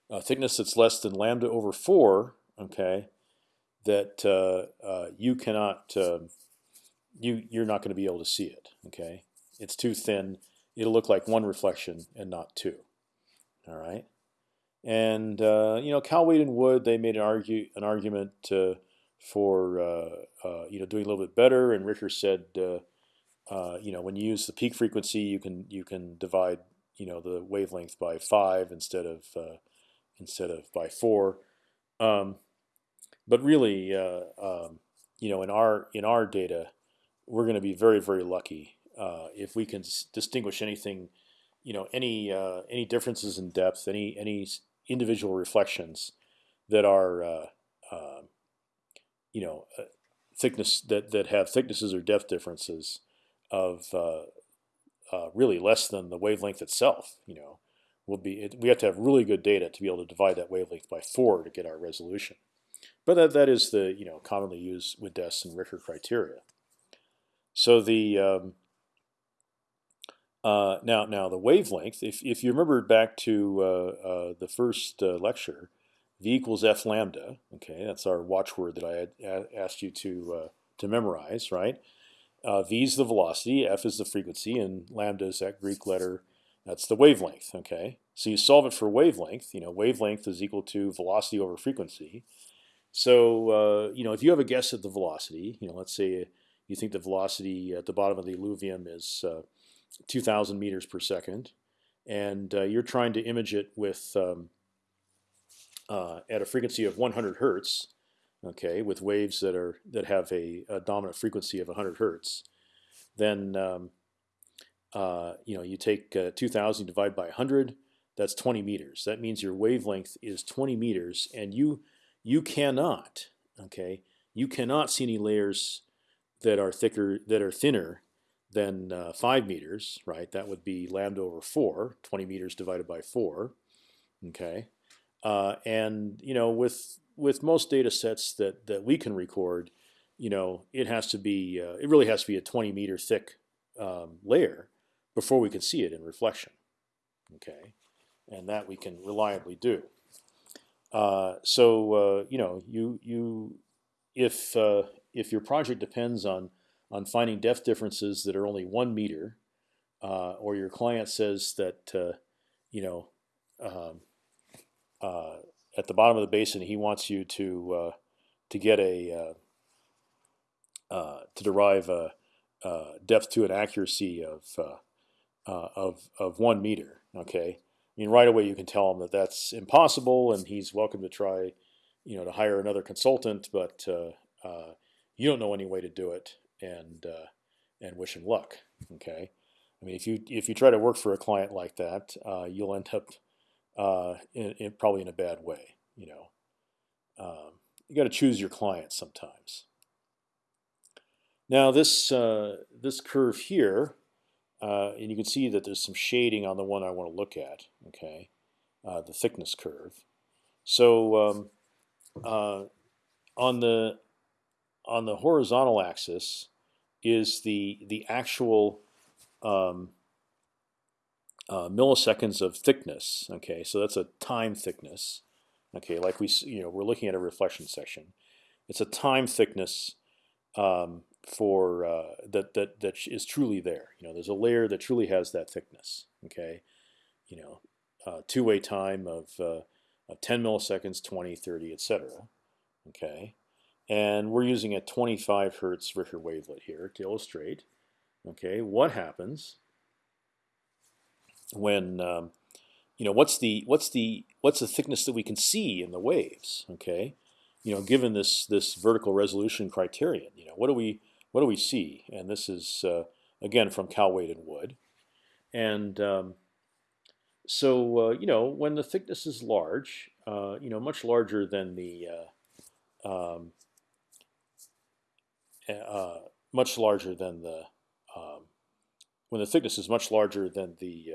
Speaker 1: a thickness that's less than lambda over four okay, that uh, uh, you cannot, uh, you you're not going to be able to see it. Okay, it's too thin. It'll look like one reflection and not two. All right, and uh, you know, Kallweit and Wood they made an argue an argument uh, for uh, you know doing a little bit better, and Ricker said. you know, when you use the peak frequency, you can you can divide you know the wavelength by five instead of instead of by four. Um, but really, uh, um, you know, in our in our data, we're going to be very very lucky uh, if we can distinguish anything, you know, any uh, any differences in depth, any any individual reflections that are, uh, um, you know, uh, thickness that that have thicknesses or depth differences of uh, really less than the wavelength itself. You know, will be we have to have really good data to be able to divide that wavelength by four to get our resolution. But that that is the you know commonly used Widess and Ricker criteria. So the um, uh, now now the wavelength. If if you remember back to uh, uh, the first uh, lecture, v equals f lambda. Okay, that's our watchword that I had asked you to uh, to memorize. Right. Uh, v is the velocity, f is the frequency, and lambda is that Greek letter. That's the wavelength. Okay, so you solve it for wavelength. You know, wavelength is equal to velocity over frequency. So uh, you know, if you have a guess at the velocity, you know, let's say you think the velocity at the bottom of the alluvium is uh, 2,000 meters per second, and uh, you're trying to image it with um, uh, at a frequency of 100 hertz, okay, with waves that are that have a, a dominant frequency of 100 hertz, then um, uh, you know you take uh, 2,000 divided by 100, that's 20 meters. That means your wavelength is 20 meters, and you you cannot, okay, you cannot see any layers that are thicker, that are thinner than uh, five meters, right? That would be lambda over four. 20 meters divided by four. Okay, uh, and you know with with most data sets that that we can record, you know it has to be uh, it really has to be a 20 meter thick um, layer before we can see it in reflection. Okay, and that we can reliably do. Uh, so uh, you know you you if uh, if your project depends on on finding depth differences that are only one meter, uh, or your client says that uh, you know um, at the bottom of the basin he wants you to to get a to derive a, depth to an accuracy of of of one meter. Okay, mean right away you can tell him that that's impossible, and he's welcome to try, you know, to hire another consultant, but you don't know any way to do it, and uh, and wish him luck. Okay, I mean if you if you try to work for a client like that, uh, you'll end up uh, in, in, probably in a bad way. You know, um, you got to choose your clients sometimes. Now this uh, this curve here, uh, and you can see that there's some shading on the one I want to look at. Okay, uh, the thickness curve. So um, on the on the horizontal axis is the the actual um, uh, milliseconds of thickness. Okay, so that's a time thickness. Okay, like we you know we're looking at a reflection section. It's a time thickness um, for uh, that that that is truly there. You know, there's a layer that truly has that thickness. Okay, you know, uh, two-way time of, uh, of 10 milliseconds, 20, 30, etc. Okay, and we're using a 25 hertz Ricker wavelet here to illustrate. Okay, what happens when um, you know what's the what's the what's the thickness that we can see in the waves? Okay, you know, given this this vertical resolution criterion, you know, what do we what do we see? And this is uh, again from Kallweit and Wood, and um, so uh, you know when the thickness is large, uh, you know, much larger than the uh, um, uh, much larger than the um, when the thickness is much larger than the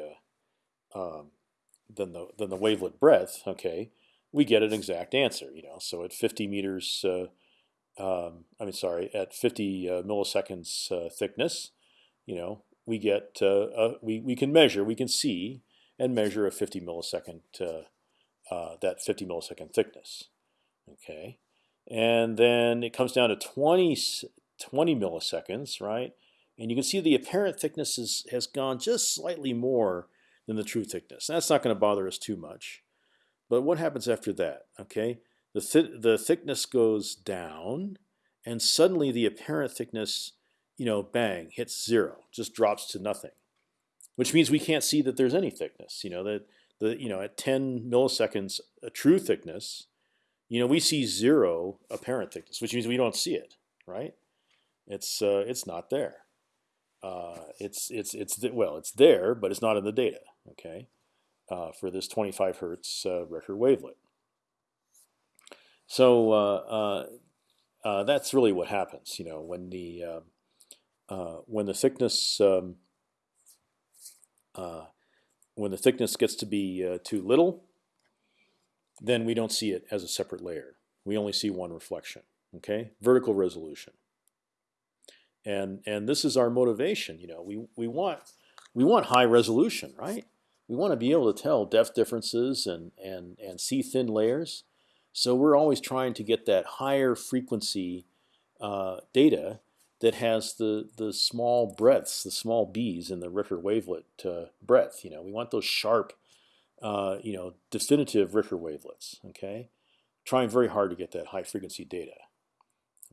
Speaker 1: uh, um, than the than the wavelet breadth. Okay, we get an exact answer. You know, so at 50 meters, um, I mean, sorry, at 50 uh, milliseconds uh, thickness, you know, we get uh, we we can measure, we can see and measure a 50 millisecond that 50 millisecond thickness. Okay, and then it comes down to 20 20 milliseconds, right? And you can see the apparent thickness is, has gone just slightly more than the true thickness. That's not going to bother us too much. But what happens after that? Okay, the th the thickness goes down, and suddenly the apparent thickness, you know, bang, hits zero, just drops to nothing, which means we can't see that there's any thickness. You know that the you know at 10 milliseconds, a true thickness, you know, we see zero apparent thickness, which means we don't see it, right? It's uh, it's not there. Uh, it's it's it's well, it's there, but it's not in the data. Okay, uh, for this 25 hertz uh, Ricker wavelet. So uh, uh, that's really what happens. You know, when the when the thickness um, when the thickness gets to be too little, then we don't see it as a separate layer. We only see one reflection. Okay, vertical resolution and and this is our motivation. You know, we we want we want high resolution, right? We want to be able to tell depth differences and and and see thin layers. So we're always trying to get that higher frequency uh, data that has the the small breadths, the small b's in the Ricker wavelet uh, breadth. You know, we want those sharp, uh, you know, definitive Ricker wavelets. Okay, trying very hard to get that high frequency data.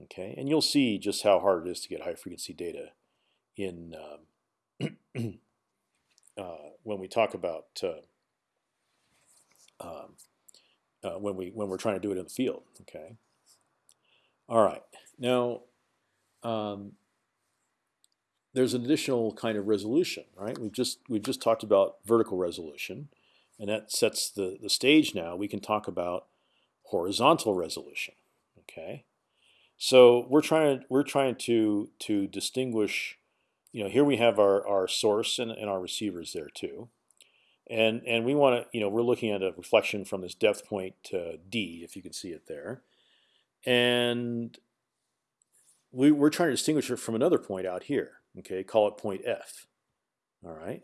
Speaker 1: Okay, and you'll see just how hard it is to get high frequency data in um, [CLEARS THROAT] uh, when we talk about uh, um, uh, when we when we're trying to do it in the field. Okay. All right. Now, um, there's an additional kind of resolution, right? We've just we've just talked about vertical resolution, and that sets the the stage. Now we can talk about horizontal resolution. Okay. So we're trying we're trying to to distinguish, you know, here we have our our source and, and our receivers there too, and and we want to, you know, we're looking at a reflection from this depth point to D, if you can see it there, and we, we're trying to distinguish it from another point out here. Okay, call it point F. All right.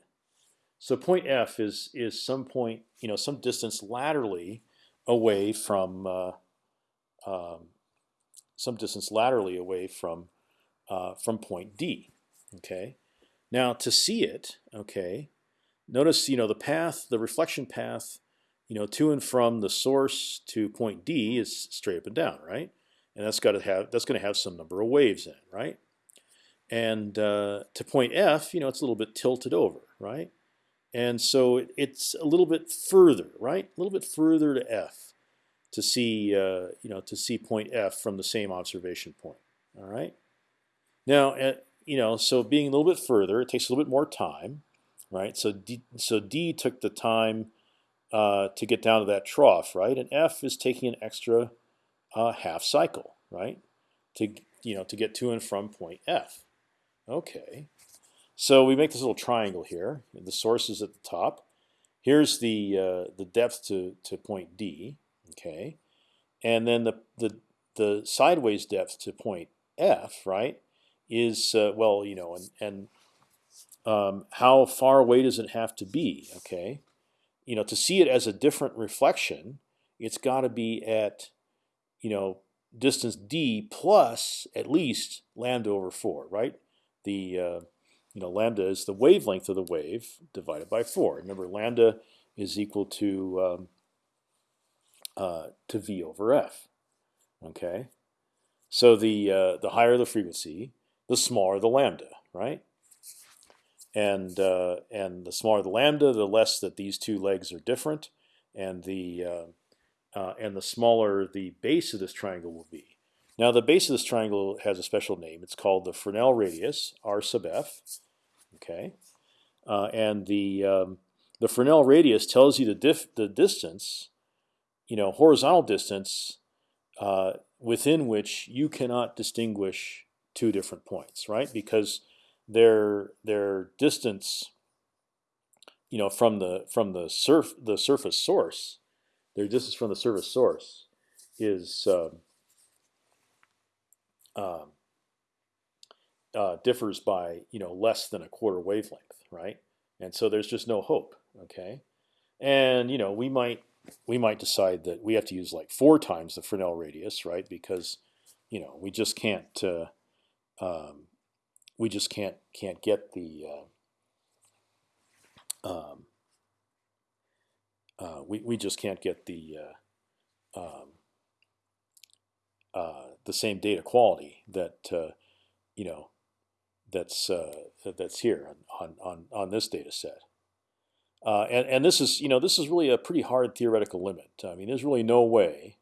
Speaker 1: So point F is is some point, you know, some distance laterally away from uh, um, some distance laterally away from uh, from point D. Okay. Now to see it, okay, notice you know the path, the reflection path, you know, to and from the source to point D is straight up and down, right? And that's got to have that's going to have some number of waves in right? And uh, to point F, you know, it's a little bit tilted over, right? And so it, it's a little bit further, right? A little bit further to F to see, uh, you know, to see point F from the same observation point. All right. Now, uh, you know, so being a little bit further, it takes a little bit more time, right? So D, so D took the time uh, to get down to that trough, right? And F is taking an extra uh, half cycle, right? To you know to get to and from point F. Okay, so we make this little triangle here. The source is at the top. Here's the uh, the depth to to point D. Okay, and then the the the sideways depth to point F, right, is uh, well, you know, and and um, how far away does it have to be? Okay, you know, to see it as a different reflection, it's got to be at you know, distance d plus at least lambda over four, right? The uh, you know lambda is the wavelength of the wave divided by four. Remember, lambda is equal to um, uh, to v over f. Okay, so the uh, the higher the frequency, the smaller the lambda, right? And uh, and the smaller the lambda, the less that these two legs are different, and the uh, uh, and the smaller the base of this triangle will be. Now the base of this triangle has a special name. It's called the Fresnel radius, r sub f. Okay, uh, and the um, the Fresnel radius tells you the the distance, you know, horizontal distance uh, within which you cannot distinguish two different points, right? Because their their distance, you know, from the from the surf the surface source their distance from the surface source is um, uh, differs by you know less than a quarter wavelength, right? And so there's just no hope. Okay, and you know we might we might decide that we have to use like four times the Fresnel radius, right? Because you know we just can't uh, um, we just can't can't get the uh, um, uh, we we just can't get the uh, um, uh, the same data quality that uh, you know that's uh, that's here on on on this data set. Uh, and and this is you know this is really a pretty hard theoretical limit. I mean, there's really no way.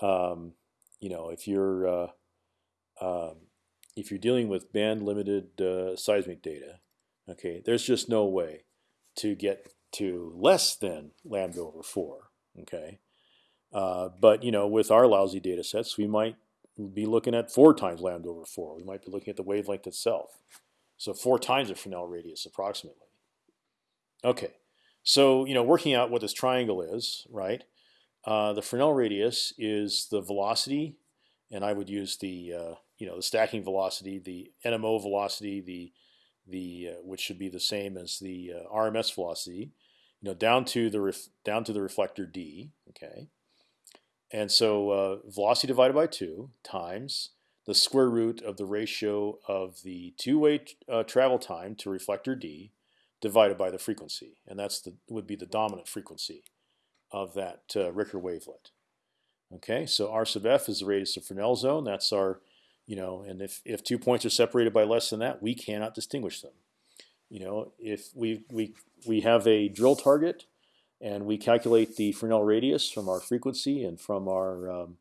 Speaker 1: Um, you know, if you're um, if you're dealing with band limited seismic data, okay, there's just no way to get to less than lambda over four. Okay, uh, but you know, with our lousy data sets, we might be looking at four times lambda over four. We might be looking at the wavelength itself. So four times the Fresnel radius approximately. Okay, so you know, working out what this triangle is, right? Uh, the Fresnel radius is the velocity, and I would use the uh, you know the stacking velocity, the NMO velocity, the the uh, which should be the same as the uh, RMS velocity, you know, down to the down to the reflector d. Okay, and so uh, velocity divided by two times the square root of the ratio of the two-way uh, travel time to reflector d divided by the frequency, and that's the would be the dominant frequency of that uh, Ricker wavelet. Okay, so r sub f is the radius of Fresnel zone. That's our, you know, and if if two points are separated by less than that, we cannot distinguish them. You know, if we we we have a drill target, and we calculate the Fresnel radius from our frequency and from our um,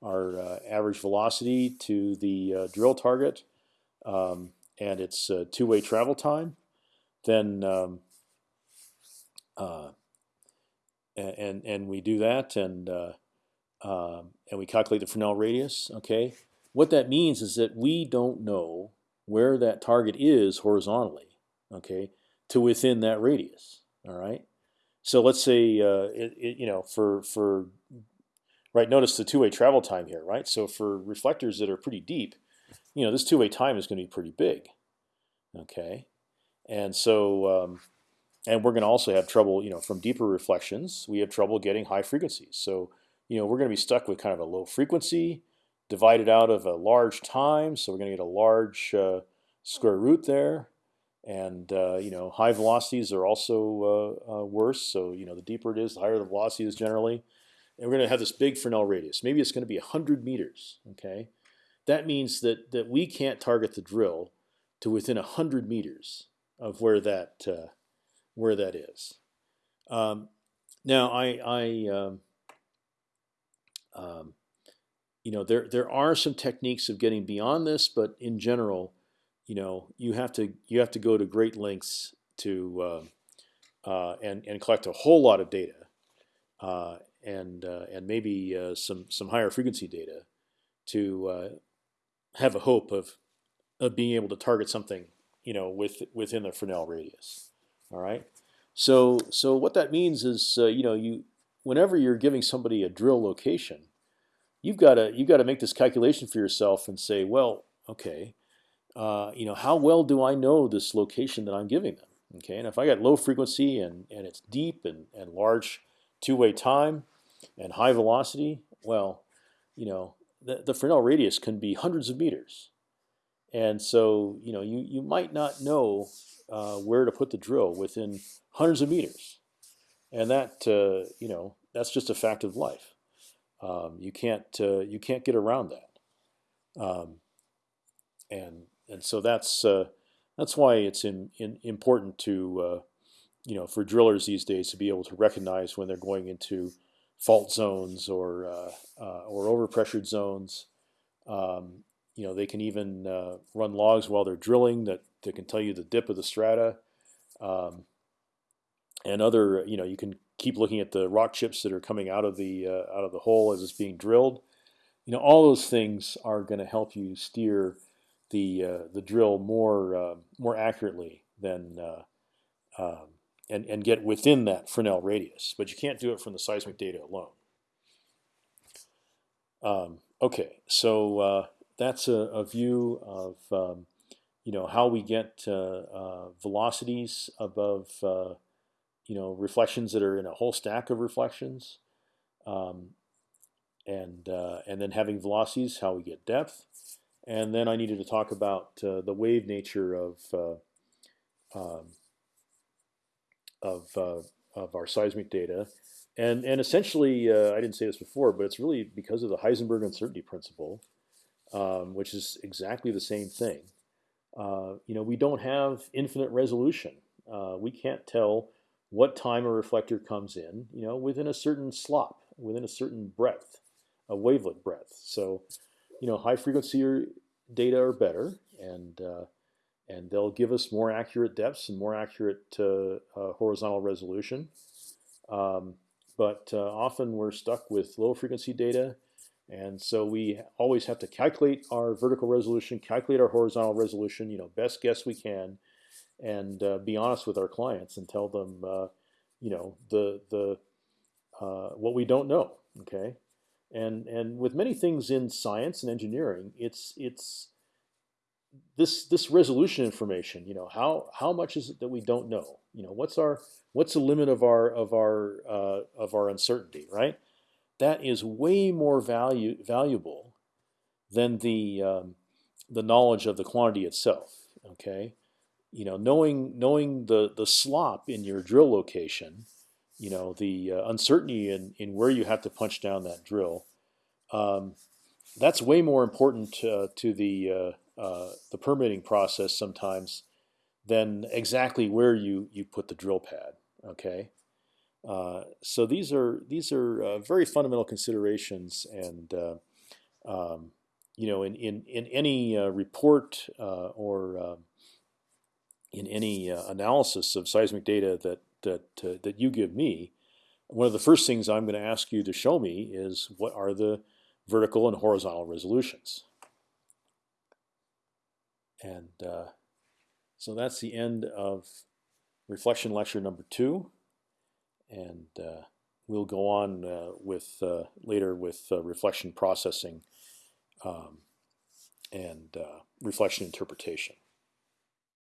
Speaker 1: our uh, average velocity to the uh, drill target, um, and its uh, two-way travel time, then um, uh, and and we do that and uh, um, and we calculate the Fresnel radius. Okay, what that means is that we don't know where that target is horizontally, okay, to within that radius. All right. So let's say uh, it, it, you know for for right. Notice the two-way travel time here, right? So for reflectors that are pretty deep, you know this two-way time is going to be pretty big. Okay, and so um, and we're going to also have trouble, you know, from deeper reflections. We have trouble getting high frequencies. So you know we're going to be stuck with kind of a low frequency divided out of a large time. So we're going to get a large uh, square root there. And uh, you know, high velocities are also uh, uh, worse. So you know, the deeper it is, the higher the velocity is generally. And we're going to have this big Fresnel radius. Maybe it's going to be 100 meters. Okay, that means that that we can't target the drill to within 100 meters of where that uh, where that is. Um, now, I, I um, um, you know, there there are some techniques of getting beyond this, but in general, you know, you have to you have to go to great lengths to uh, uh, and and collect a whole lot of data, uh, and uh, and maybe uh, some some higher frequency data to uh, have a hope of of being able to target something, you know, with within the Fresnel radius. All right. So so what that means is, you know, you whenever you're giving somebody a drill location you've got to you've got to make this calculation for yourself and say, well, okay, uh, you know, how well do I know this location that I'm giving them? Okay, and if I got low frequency and and it's deep and and large two-way time and high velocity, well, you know, the, the Fresnel radius can be hundreds of meters, and so you know you you might not know uh, where to put the drill within hundreds of meters, and that uh, you know that's just a fact of life. Um, you can't uh, you can't get around that, um, and and so that's uh, that's why it's in, in important to uh, you know for drillers these days to be able to recognize when they're going into fault zones or uh, uh, or overpressured zones. Um, you know they can even run logs while they're drilling that, that can tell you the dip of the strata. Um, and other, you know, you can keep looking at the rock chips that are coming out of the uh, out of the hole as it's being drilled. You know, all those things are going to help you steer the uh, the drill more uh, more accurately than uh, um, and and get within that Fresnel radius. But you can't do it from the seismic data alone. Um, okay, so uh, that's a, a, view of um, you know how we get uh, velocities above you know reflections that are in a whole stack of reflections, um, and uh, and then having velocities, how we get depth, and then I needed to talk about uh, the wave nature of uh, um, of uh, of our seismic data, and and essentially uh, I didn't say this before, but it's really because of the Heisenberg uncertainty principle, um, which is exactly the same thing. Uh, you know, we don't have infinite resolution. we can't tell what time a reflector comes in, you know, within a certain slop, within a certain breadth, a wavelet breadth. So, you know, high frequency data are better, and uh, and they'll give us more accurate depths and more accurate uh, uh, horizontal resolution. Um, but uh, often we're stuck with low frequency data, and so we always have to calculate our vertical resolution, calculate our horizontal resolution, you know, best guess we can, and uh, be honest with our clients and tell them, uh, you know, the the uh, what we don't know. Okay, and and with many things in science and engineering, it's it's this this resolution information. You know, how how much is it that we don't know? You know, what's our what's the limit of our of our uh, of our uncertainty? Right, that is way more value valuable than the um, the knowledge of the quantity itself. Okay, you know, knowing knowing the the slop in your drill location, you know, the uh, uncertainty in in where you have to punch down that drill, um, that's way more important uh, to the uh, uh the permitting process sometimes than exactly where you you put the drill pad. Okay, uh, so these are these are uh, very fundamental considerations, and um, you know, in in in any report or in any uh, analysis of seismic data that that uh, that you give me, one of the first things I'm going to ask you to show me is what are the vertical and horizontal resolutions. And uh, so that's the end of reflection lecture number two, and uh, we'll go on uh, with uh, later with reflection processing um, and reflection interpretation.